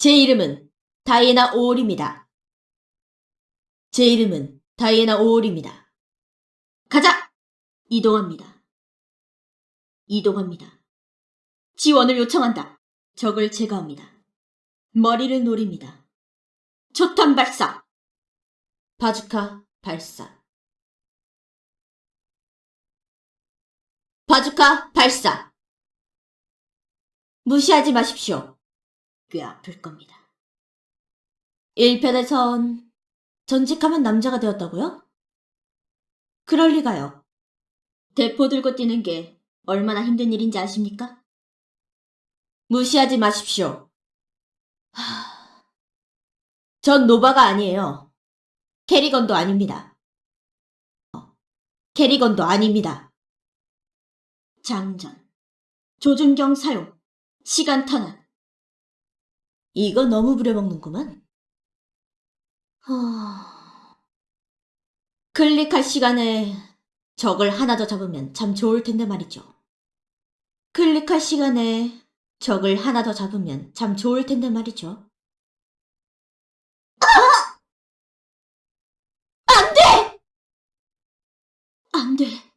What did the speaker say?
제 이름은 다이애나 오올입니다. 제 이름은 다이애나 오올입니다. 가자! 이동합니다. 이동합니다. 지원을 요청한다. 적을 제거합니다. 머리를 노립니다. 초탄 발사! 바주카 발사. 바주카 발사! 무시하지 마십시오. 꽤 아플 겁니다. 1편에선 전직하면 남자가 되었다고요? 그럴 리가요. 대포 들고 뛰는 게 얼마나 힘든 일인지 아십니까? 무시하지 마십시오. 하... 전 노바가 아니에요. 케리건도 아닙니다. 어, 케리건도 아닙니다. 장전, 조준경 사용, 시간 탄환. 이거 너무 부려먹는구만. 하... 클릭할 시간에 적을 하나 더 잡으면 참 좋을 텐데 말이죠. 클릭할 시간에 적을 하나 더 잡으면 참 좋을 텐데 말이죠. 안 돼! 안 돼.